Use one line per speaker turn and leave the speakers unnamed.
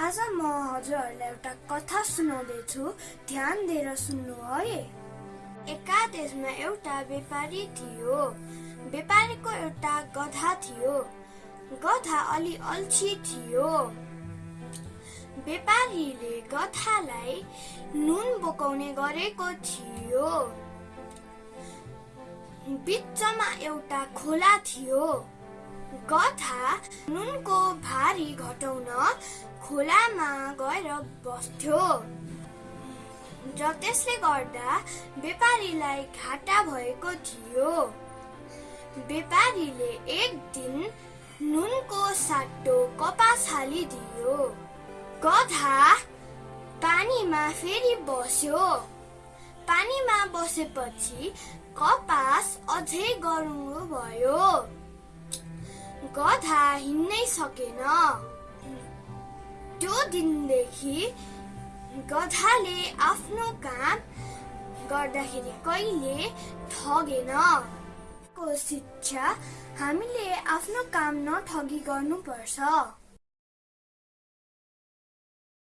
आज म हजुरहरूलाई एउटा कथा सुनाउँदैछु। ध्यान दिएर सुन्नु है एका देशमा एउटा व्यापारी थियो। व्यापारीको एउटा गधा थियो। गधा अलि अल्छी थियो। व्यापारीले गधालाई नुन बोकाउने गरेको थियो। बिचमा एउटा खोला थियो। गधा नुनको भारी घटाउन खोलामा गएर बस्थ्यो। र त्यसले गर्दा व्यापारीलाई घाटा भएको थियो। व्यापारीले एक दिन नुनको साटो कपास हालिदियो। गधा पानीमा फेरि बस्यो। पानीमा बसेपछि कपास अझै गरुङ्गो भयो। गधा हिँड्नै सकेन। त्यो दिनदेखि गधाले आफ्नो काम गर्दाखेरि कहिले ठगेन। को शिक्षा हामीले आफ्नो काम नठगी गर्नुपर्छ।